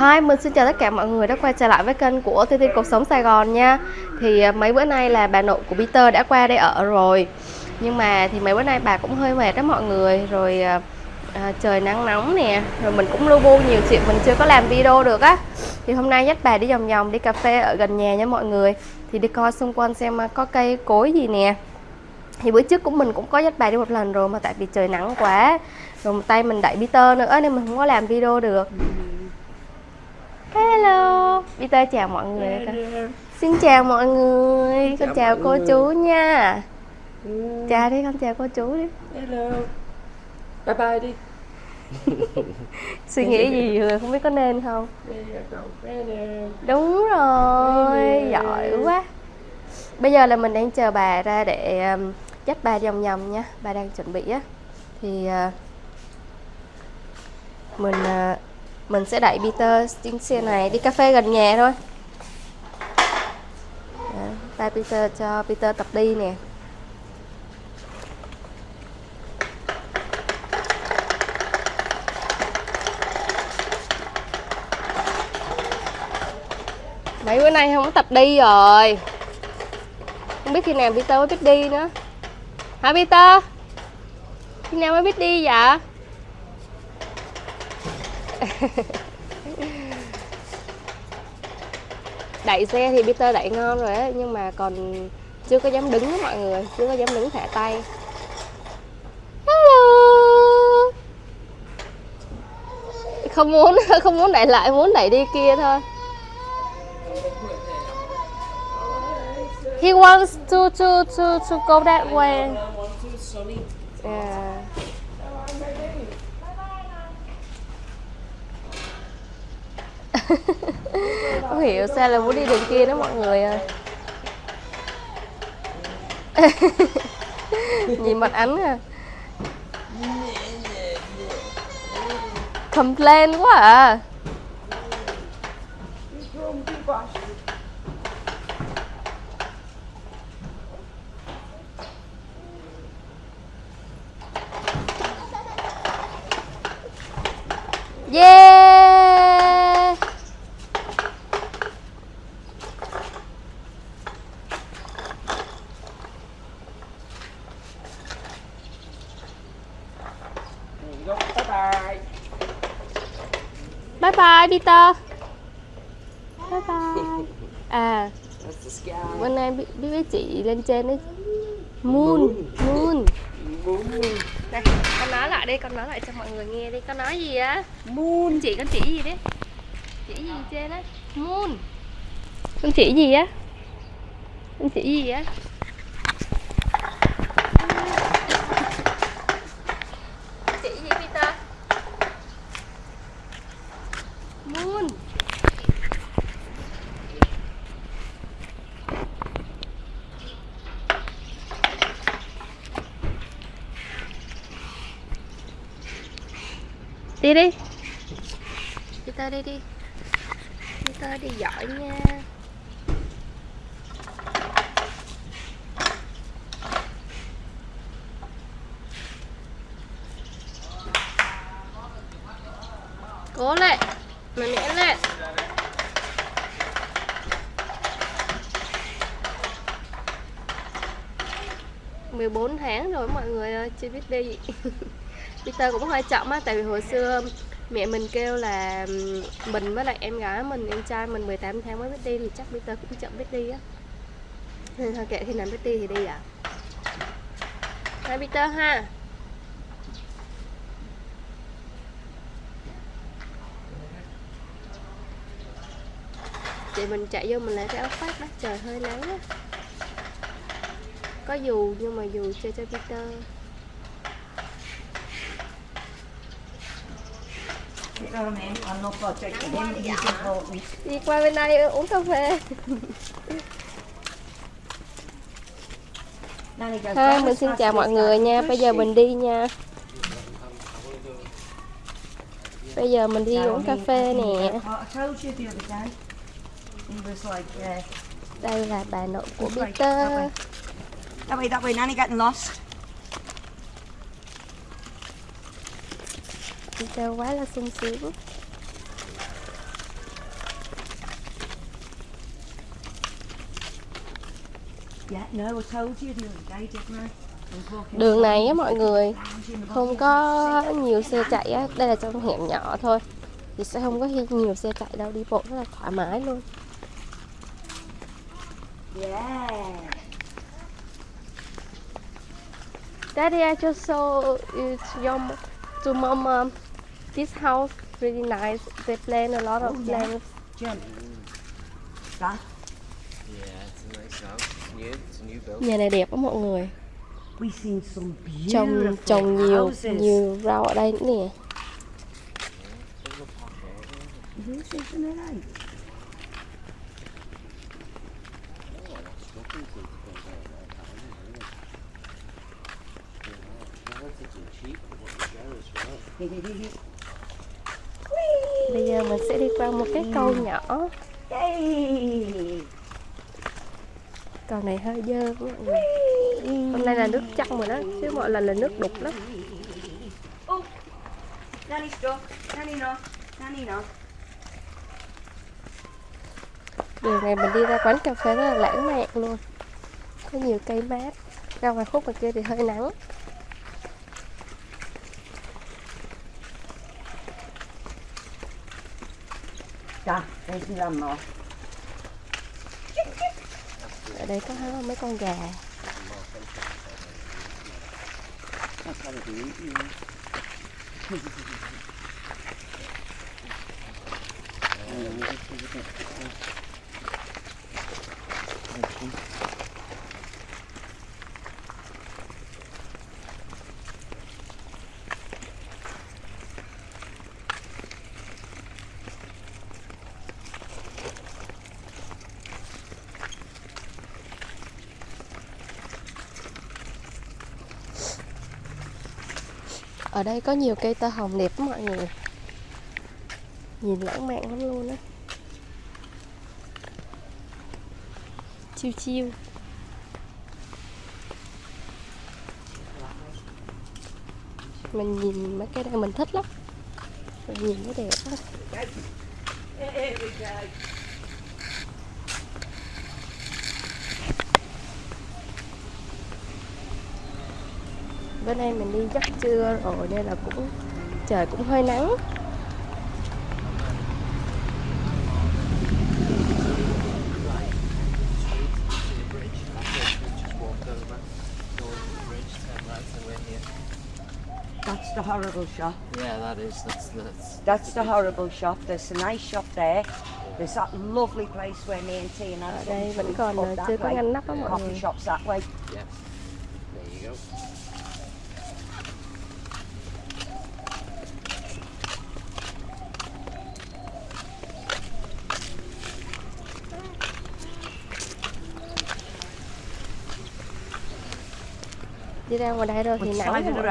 Hi, mình xin chào tất cả mọi người đã quay trở lại với kênh của TT Cuộc Sống Sài Gòn nha. Thì à, mấy bữa nay là bà nội của Peter đã qua đây ở rồi. Nhưng mà thì mấy bữa nay bà cũng hơi mệt đó mọi người. Rồi à, à trời nắng nóng nè. Rồi mình cũng lưu bu nhiều chuyện mình chưa có làm video được á. Thì hôm nay dắt bà đi vòng vòng đi cà phê ở gần nhà nha mọi người. Thì đi coi xung quanh xem à, có cây cối gì nè. Thì bữa trước của mình cũng có dắt bà đi một lần rồi mà tại vì trời nắng quá. Rồi một tay mình đẩy Peter nữa nên mình không có làm video được. Hello Peter chào mọi người con. Xin chào mọi người Con Chào cô người. chú nha Ừ. Chào đi con chào cô chú đi Hello. Bye bye đi. Suy nghĩ gì rồi không biết có nên không. Đúng rồi. Giỏi quá Bây giờ là mình đang chờ bà ra để um, dắt bà vòng vòng nha Bà đang chuẩn bị á Thì uh, Mình uh, mình sẽ đẩy Peter trên xe này, đi cà phê gần nhà thôi tay Peter cho Peter tập đi nè Mấy bữa nay không có tập đi rồi Không biết khi nào Peter mới biết đi nữa Hả Peter? Khi nào mới biết đi vậy? đẩy xe thì Peter đẩy ngon rồi á Nhưng mà còn chưa có dám đứng mọi người Chưa có dám đứng thả tay Hello Không muốn không muốn đẩy lại muốn đẩy đi kia thôi He wants to to to to go that way. Yeah. Không hiểu sao là muốn đi đường kia đó mọi người ơi. Nhìn mặt ánh à. Complain quá à. Yeah! There you go. Bye bye. Bye Peter. Bye bye. À, bữa nay biết biết với chị lên trên đấy. Moon, moon. Moon. Đây, con nói lại đi, con nói lại cho mọi người nghe đi. Con nói gì á? Moon. Chị con chỉ gì đấy? Chỉ gì trên á? Moon. Con chỉ gì á? Con chỉ gì á? Chỉ gì Peter? Moon. Đi đi. Đi Peter đi đi. Đi Peter đi giỏi nha. Cố lên, Mạnh mẽ lên. Mười bốn tháng rồi, mọi người ơi, chưa biết đi. Peter cũng hơi chậm á, tại vì hồi xưa mẹ mình kêu là mình với lại em gái mình, em trai mình 18 tháng mới biết đi thì chắc Peter cũng chậm biết đi á. Nên thôi kệ, khi nào biết đi thì đi à hai Peter ha. Chị mình chạy vô mình lấy cái áo khoác đó, trời hơi nắng á. Có dù nhưng mà dù chơi cho Peter. Đi qua bên đây uống cà phê. Thôi mình xin chào mọi người nha. Bây giờ mình đi nha. Bây giờ mình đi uống cà phê nè. Đây là bà nội của Peter. That way, that way, Nanny getting lost. kêu quá là sung sướng. Đường này á mọi người không có nhiều xe chạy á đây là trong hẻm nhỏ thôi. Thì sẽ không có nhiều xe chạy đâu đi bộ rất là thoải mái luôn. Yeah. Daddy, I just saw it, your, to mom. Um, this house really nice. They plant a lot of Oh, plants. Yeah, it's a nice house. It's new. It's a new build. Nhà này đẹp á mọi người. Trồng trồng nhiều nhiều rau ở đây nữa nè. A posh area. Bây giờ mình sẽ đi qua một cái cầu nhỏ. Yay! Cầu này hơi dơ mọi người. Hôm nay là nước trong rồi đó, chứ mọi lần là nước đục lắm. Đường này mình đi ra quán cà phê rất là lãng mạn luôn. Có nhiều cây mát. Ra ngoài khúc bên kia thì hơi nắng. Da, there's my grandma. Ở đây có mấy con gà. It, you Ở đây có nhiều cây tơ hồng đẹp lắm mọi người. Nhìn lãng mạn lắm luôn á. Chiêu chiêu. Mình nhìn mấy cái đây mình thích lắm. Mình nhìn nó đẹp á. Here we go. Bữa nay mình đi giấc trưa rồi nên là cũng trời cũng hơi nắng. That's the horrible shop. Yeah, that is. That's that's. That's the horrible shop. There's a nice shop there. There's that lovely place where me and T and Ở had đây vẫn to còn chưa có ngăn nắp á mọi Coffee người. shops that way. Yes. There you go. Ra ngoài đây rồi thì nắng the mọi người.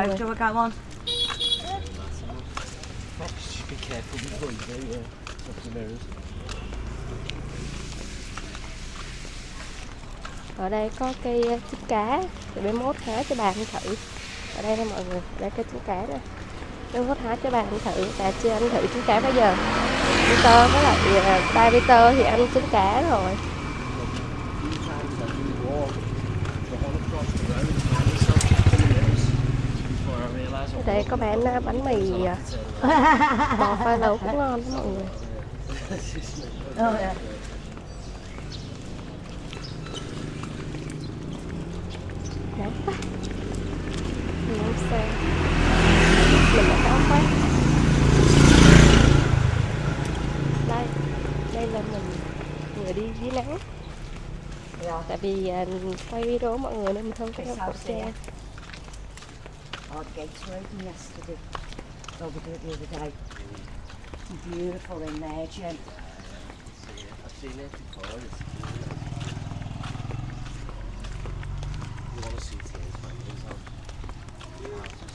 Ở đây có cây ờ, trứng cá để bé mốt hái cho bà ăn thử. Ở đây nè mọi người, ở đây cây trứng cá nè. Bé mốt hái cho bà ăn thử, bà chưa ăn thử trứng cá bao giờ. Peter với lại ờ, ba Peter thì ăn trứng cá rồi. few times I didn't walk the whole across the road and found myself checking the mirrors before I realised Ở what đây có bán bánh mì ờ, bò pha lấu cũng ngon đó mọi người. Nóng quá. Nóng xe. Mình đã nóng quá. Đây, đây là mình vừa đi dưới nắng. Yeah. Tại vì à, quay video mọi người nên mình không có đeo khẩu xe? trang. Our gates were open yesterday. Well, we did it the other day. Beautiful in there, Jen. I've seen it before. It's you want to see things families on houses.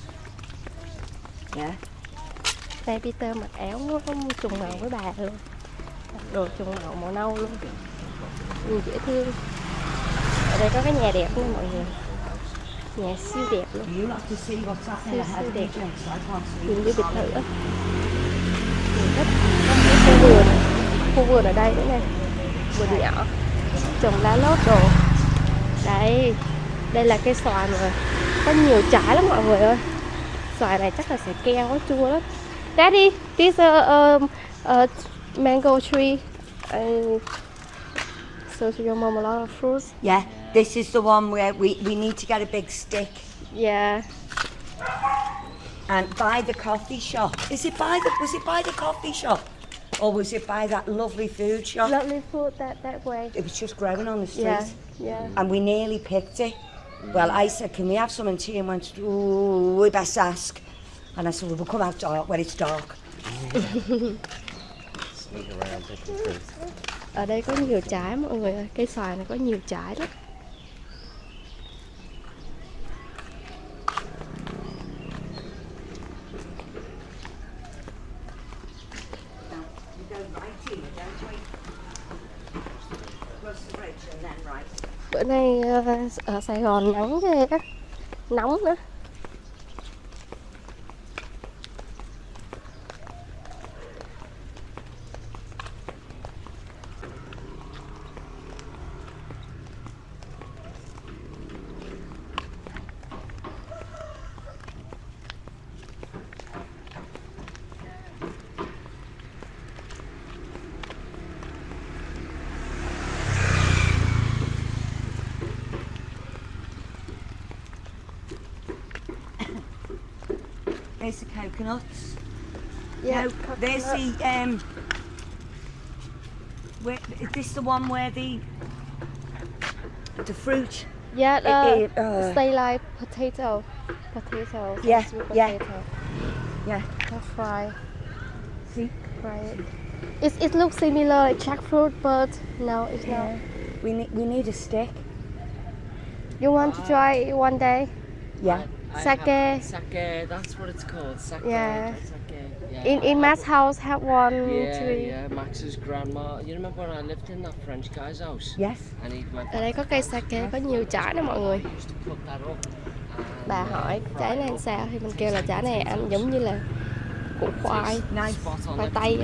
Yeah. Đây Peter mặc áo nó không trùng màu với bà luôn. Đồ trùng màu màu nâu luôn. Nhìn dễ thương. Ở đây có cái nhà đẹp nha mọi người. Nhà siêu đẹp luôn. I can't see Nhìn như biệt thự á. Cái khu vườn. Khu vườn ở đây nữa nè. Vườn nhỏ. Trồng lá lốt đồ. Đây, đây là cây xoài mà có nhiều trái lắm mọi người ơi. Xoài này chắc là sẽ keo có chua lắm. Daddy, this a um, a mango tree. Uh, so to your mom a lot of fruits. Yeah, this is the one where we, we need to get a big stick Yeah. and by the coffee shop. Is it by the was it by the coffee shop? Or was it by that lovely food shop? Lovely food that that way. It was just growing on the street. Yeah, yeah. And we nearly picked it. Well, I said, Can we have some? And Tia went, Ooh, we best ask. And I said, Well, we'll come out dark when it's dark. Sneak around picking fruit. Ở đây có nhiều trái mọi người ơi. Cây xoài này có nhiều trái lắm. Bữa nay ờ, ở Sài Gòn nắng ghê á. Nóng nữa. Coconuts. Yeah, no, there's the um. Where, is this the one where the the fruit? Yeah, uh, it, uh, stay like potato. Potato. Yeah, yeah. Potato. Yeah. And fry. See? Fry it. It, it looks similar like jackfruit, but no, it's not. We need we need a stick. You want to try it one day? Yeah. Sake. Sake, that's what it's called. Sake. Yeah. Sake. Yeah. In in Matt's house, have one Yeah, tree. yeah. Max's grandma. You remember when I lived in that French guy's house? Yes. And he went. Ở đây có cây sake có nhiều trái đó mọi người. Bà uh, hỏi trái này up. sao thì mình kêu là trái này ăn giống như là củ khoai. Khoai tây.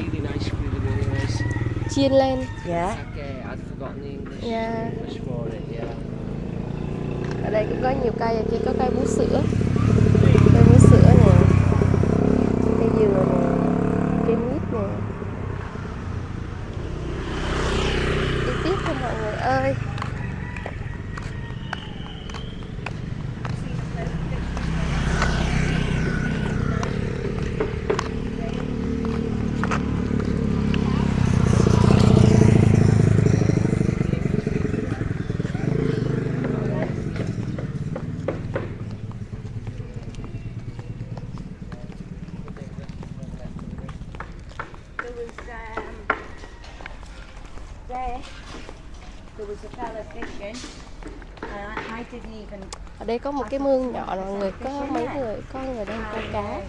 chiên lên. Yeah. Sake. I'd forgotten the English. Yeah. English for it. Yeah. Ở đây cũng có nhiều cây, và chỉ có cây bú sữa. Cây bú sữa nè. Cây dừa nè. Cây mít nè. Đi tiếp thôi mọi người ơi. There was um, there. There was a fella fishing, and I, I didn't even. Ở đây có một cái mương nhỏ mọi người, có mấy người, có người đang câu cá.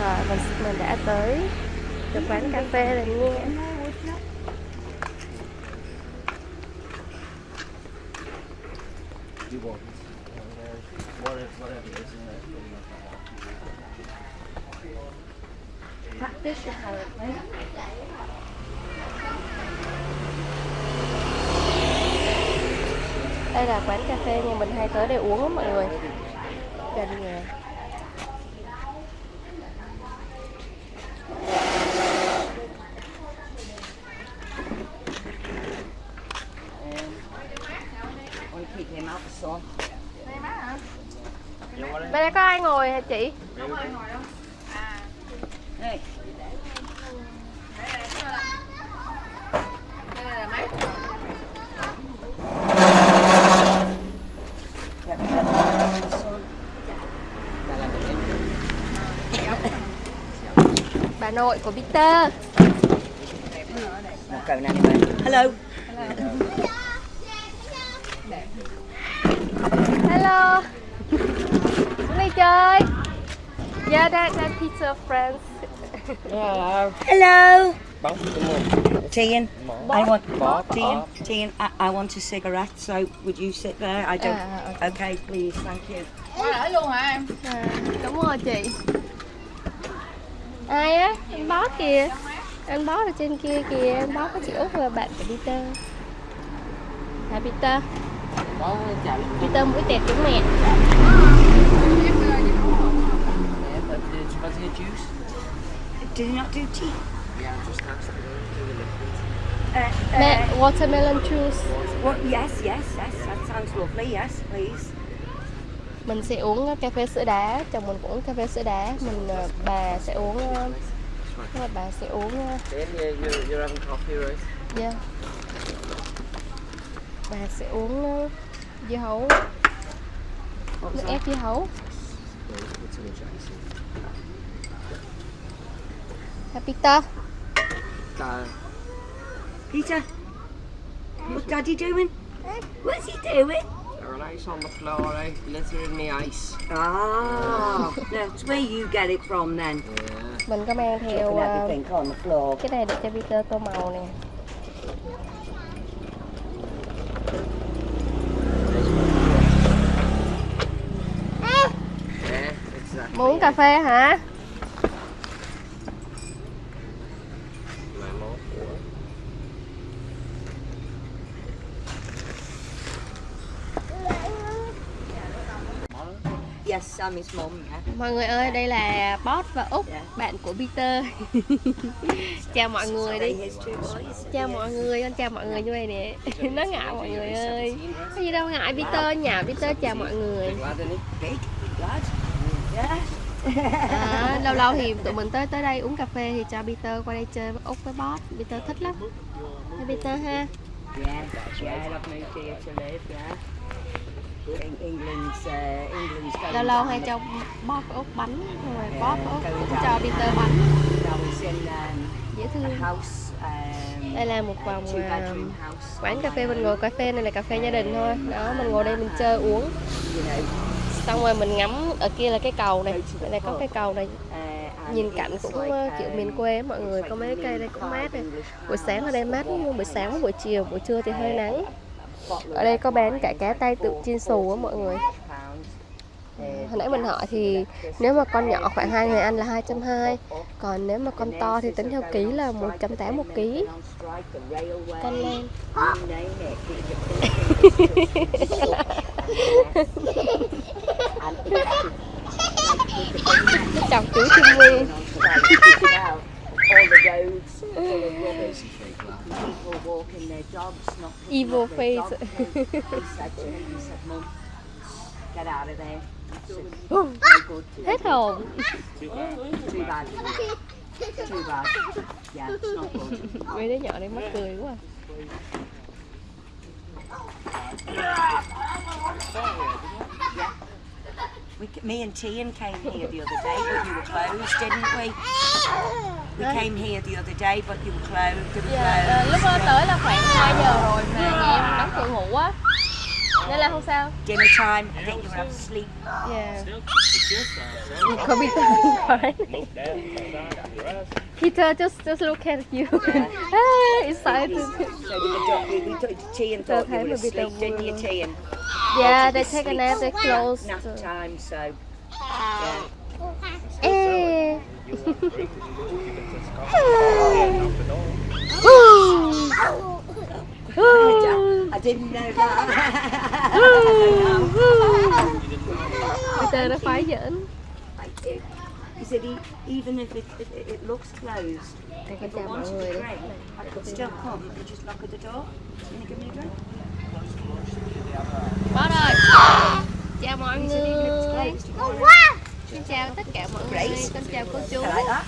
Rồi mình mình đã tới được quán cà phê rồi nha. You want whatever, whatever it is in there. Catfish apparently. Đây là quán cà phê nhà mình hay tới để uống á mọi người. Gần nhà. Bên đây có ai ngồi hả chị? Hey. Yeah, nội của Peter. Not going anywhere. Hello. Hello. Xuống đây chơi. Yeah, that, that Peter friends. Hello. Hello. Bóng? Tian, I want Bob. Tian, Tian, I, I want a cigarette. So would you sit there? I don't. Ah, okay. please, thank you. À, cảm ơn chị. Ai á? Anh bó kìa. Anh bót ở trên kia kìa, anh bót có chị Út và bạn của Peter Hả Peter? Peter mũi tẹt giống mẹ did you not do tea? Yeah, just the liquid. Uh, uh, watermelon juice what, yes, yes, yes. That sounds lovely. Yes, please. Mình sẽ uống cà phê sữa đá, chồng mình cũng uống cà phê sữa đá Mình, ờ, bà sẽ uống, ờ, bà sẽ uống, ờ, yeah, yeah Bà sẽ uống ờ, dưa hấu, What nước ép dưa hấu. Hả Peter? Peter, what's Daddy doing? What's he doing? Relax on the floor, eh? Glitter in the ice. Ah, that's where you get it from then. Yeah. Mình có mang theo floor. cái này để cho Peter tô màu nè. Muốn cà phê hả? My mouth for it. Mọi người ơi, đây là Bot và Úc, Dạ. bạn của Peter. Chào mọi người đi. Chào mọi người, con chào mọi người như vậy nè. Nó ngại mọi người ơi. Có gì đâu ngại Peter, nhà Peter chào mọi người. À, Lâu lâu thì tụi mình tới tới đây uống cà phê thì cho Peter qua đây chơi với Úc với Bot. Peter thích lắm. Peter ha. Yeah, yeah, I've moved here to live, yeah. In England's, uh, England's going Lâu lâu hay cho với Úc bánh Rồi Úc cũng cho Peter bánh. Dễ thương. Đây là một vòng à, quán cà phê mình ngồi. Cà phê này là cà phê gia đình thôi. Đó mình ngồi đây mình chơi uống. Xong rồi mình ngắm ở kia là cái cầu này. Đây là có cái cầu này. Nhìn cảnh cũng uh, kiểu um, miền quê mọi người có mấy cây đây cũng mát này. buổi sáng ở đây mát nhưng buổi sáng buổi chiều buổi trưa thì hơi nắng ở đây có bán cả cá tay tự chiên xù á mọi người. Hồi nãy mình hỏi thì nếu mà con nhỏ khoảng hai người ăn là 220 còn nếu mà con to thì tính theo ký là 180 một ký. Con lên. Chọc chú chim nguyên All the roads full of rubbish. People walking their dogs, not Evil up their dog face. poop. He said to me, he said, Mum, get out of there. I said, no good to hết hồn Too bad. Too bad. Yeah, it's not good. mấy đứa nhỏ đây mắc cười quá à. We, me and Tian came here the other day, but you were closed, didn't we? We came here the other day, but you were closed. They were closed. lúc đó tới là khoảng 2 giờ rồi mà nhà em đóng cửa ngủ á nên là không sao Dinner time, I think you were asleep. yeah có Peter phải Peter just just look at you ah, excited So we, we, we, we took Tian Tao thought you mà were asleep, didn't you, luôn. Tian? yeah they take a nap they close Nap time, so yeah. I didn't know that. I did. He said even if it, it, it looks closed, if I wanted a drink, I could still come and just knock at the door. Can you give me a drink? Rồi Chào mọi. Xin chào tất cả mọi người Con chào cô chú. That.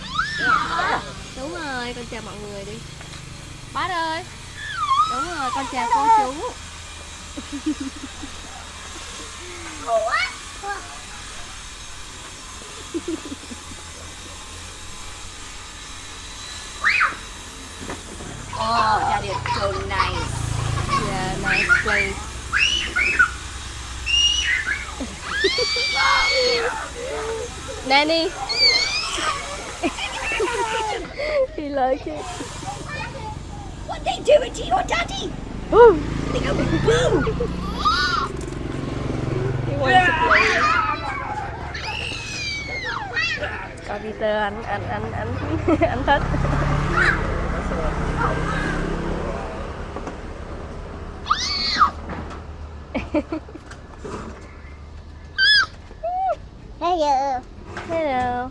Đúng rồi, con chào mọi người đi. Bát ơi. Đúng rồi, con chào cô chú. Oh, that is so nice. Yeah, nice place Nanny He like it. What they doing to your daddy? Ooh, They go boo. he wants to play. Coi Peter anh anh anh anh anh thích Hello. hello.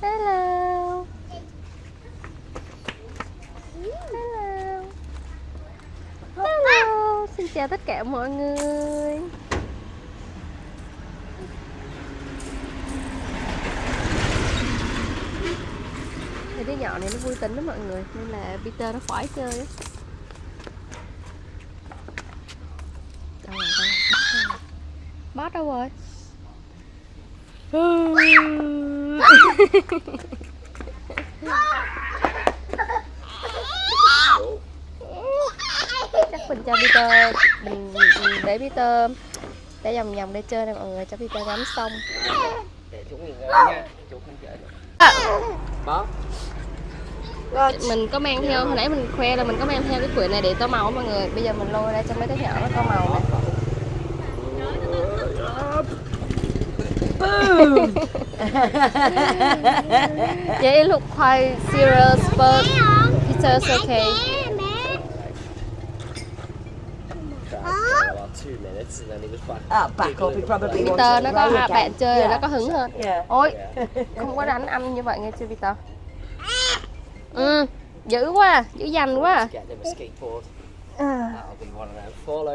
Hello. Hello. Hello. Xin chào tất cả mọi người. Thì đứa nhỏ này nó vui tính đó mọi người, Nên là Peter nó khoái chơi á Đâu rồi, đâu rồi, Boss đâu rồi? Chắc mình cho Peter mình, mình để Peter để vòng vòng để chơi nè mọi người cho Peter ngắm xong Để chú nghỉ ngơi nha. Chú không chơi. Bó. mình có mang theo hồi nãy mình khoe là mình có mang theo cái quyển này để tô màu mọi người bây giờ mình lôi ra cho mấy đứa nhỏ nó tô màu nè yeah, it look quite serious, but okay. Oh, up. He probably wants Peter nó có again. bạn chơi rồi nó có hứng hơn. Yeah. Ôi, không có đánh anh như vậy nghe chưa Peter? Ừ, dữ quá, à, dữ dành quá. Skateboard. À,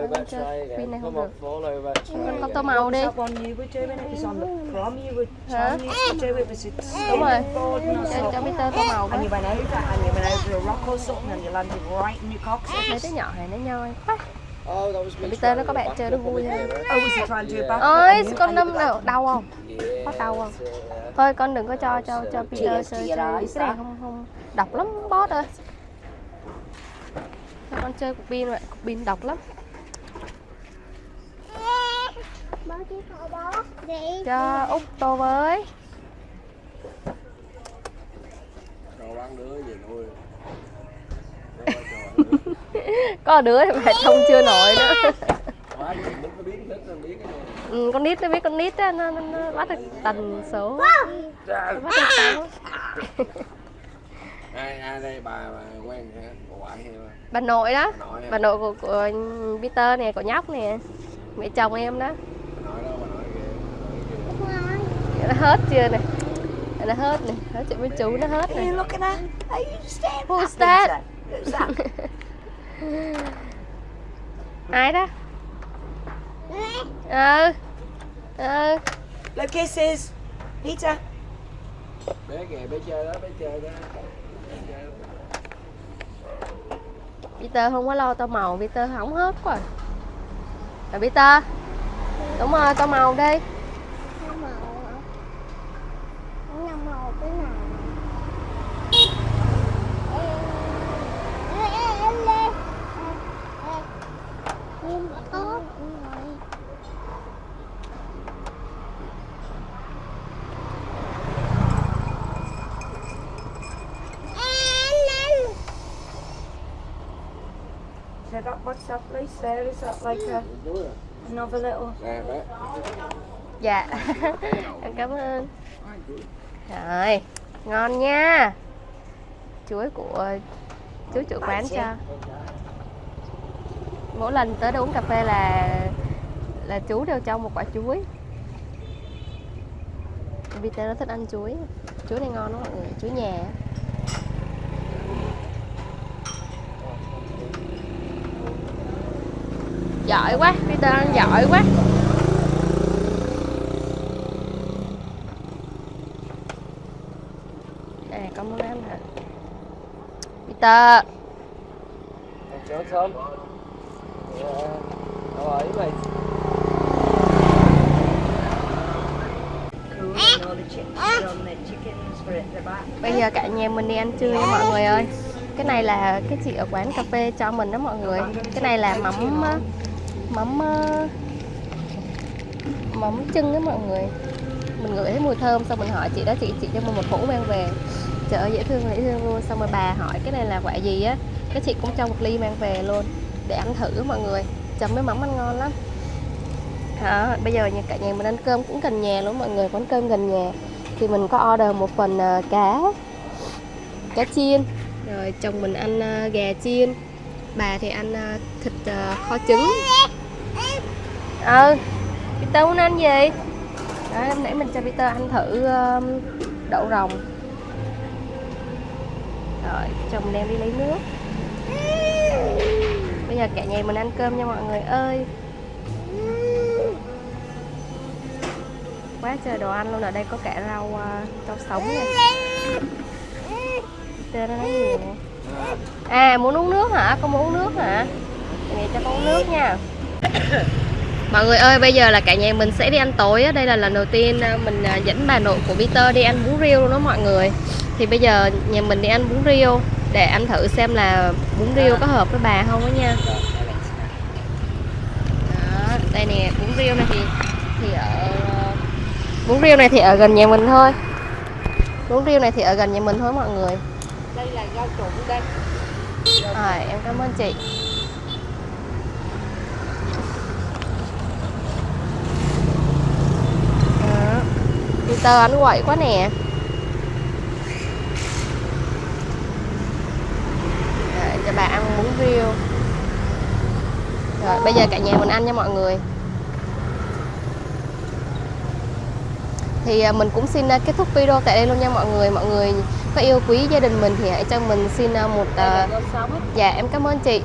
over, Không này được. fall over, try Con again. tô màu đi. That one you were doing it was on the prom. You were Hả? Đúng rồi. Cho, cho something? Peter tô màu And you với. went over and you went over a rock or something and you landed right in your coccyx. Mấy đứa nhỏ này nó nhoi quá. Oh, that was me. Peter nó có bạn back chơi nó vui hơn. Oh, was he trying to do a back? Ôi, and you- con đâm nào like- đau không? Có đau không? Thôi con đừng có cho cho cho Peter chơi cái này không không độc lắm boss ơi. Con chơi cục pin vậy, cục pin độc lắm. Cho Út tô với. Có đứa thì phải trông chưa nổi nữa. Ừ, con nít nó biết con nít á, nó, nó, nó bắt được tần số. Bắt được số. Ai ai đây bà, bà quen hả? Bà ngoại hay bà? Bà nội đó. Bà nội? Bà nội của, của Peter nè, của nhóc nè. Mẹ chồng em đó. Bà nội đó bà nội kìa. bà nội kìa. Nó hết chưa nè. Nó hết nè, nói chuyện với chú nó hết nè. at? Who's at that? Peter? Who's that? Ai đó? Ừ. Ừ. Blow kisses. Peter. Bé kìa, bé chơi đó, bé chơi đó. Bé chơi đó. Peter không có lo tô màu, Peter hỏng hết quá. Rồi Peter. Đúng rồi, tô màu đi. Oh màu hả? Năm màu cái nào? Ê, ê, ê, ê, ê. Ê, ê. Nhưng mà tốt rồi. Ê, So that what's that place there? Is that like a, another little? Dạ. Em cảm ơn. Rồi, ngon nha. Chuối của chú chủ quán cho. Mỗi lần tới đây uống cà phê là là chú đều cho một quả chuối. Peter nó thích ăn chuối. Chuối này ngon lắm mọi người, chuối nhà. Giỏi quá, Peter ăn giỏi quá. À, con muốn ăn hả? Peter, on the chickens for at the back. bây giờ cả nhà mình đi ăn trưa nha mọi người ơi Cái này là cái chị ở quán cà phê cho mình đó mọi người Cái này là mắm mắm ờ, mắm chân đó mọi người. Mình ngửi thấy mùi thơm xong mình hỏi chị đó chị chị cho mình một hũ mang về. Trời ơi dễ thương dễ thương luôn. Xong rồi bà hỏi cái này là quả gì á Cái chị cũng cho một ly mang về luôn Để ăn thử mọi người. Chấm với mắm ăn ngon lắm. Đó, bây giờ nhà cả nhà mình ăn cơm cũng gần nhà luôn mọi người quán cơm gần nhà. Thì mình có order một phần uh, cá cá chiên. Rồi chồng mình ăn uh, gà chiên bà thì ăn à, thịt à, kho trứng. Ừ Peter muốn ăn gì? Đó hôm nãy mình cho Peter ăn thử um, đậu rồng. Rồi chồng đem đi lấy nước. Bây giờ cả nhà mình ăn cơm nha mọi người ơi. Quá trời đồ ăn luôn ở đây có cả rau uh, rau sống nè. Peter nó nói gì nè? À muốn uống nước hả? Con muốn uống nước hả? Mẹ cho con uống nước nha. Mọi người ơi, bây giờ là cả nhà mình sẽ đi ăn tối. Đây là lần đầu tiên à, mình à, dẫn bà nội của Peter đi ăn bún riêu luôn đó mọi người. Thì bây giờ nhà mình đi ăn bún riêu Để ăn thử xem là bún riêu có hợp với bà không đó nha. Đó, đây nè, bún riêu này thì thì ở Bún riêu này thì ở gần nhà mình thôi. Bún riêu này thì ở gần nhà mình thôi mọi người. Đây là rau trộn đây. Rồi, em cảm ơn chị. À, Peter ăn quậy quá nè. Rồi, cho bà ăn bún riêu. Rồi, bây giờ cả nhà mình ăn nha mọi người. Thì à, mình cũng xin à, kết thúc video tại đây luôn nha mọi người. Mọi người có yêu quý gia đình mình thì hãy cho mình xin à, một sống. Dạ em cảm ơn chị.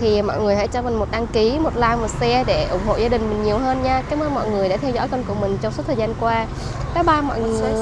Thì mọi người hãy cho mình một đăng ký, một like, một share để ủng hộ gia đình mình nhiều hơn nha. Cảm ơn mọi người đã theo dõi kênh của mình trong suốt thời gian qua. Bye bye mọi người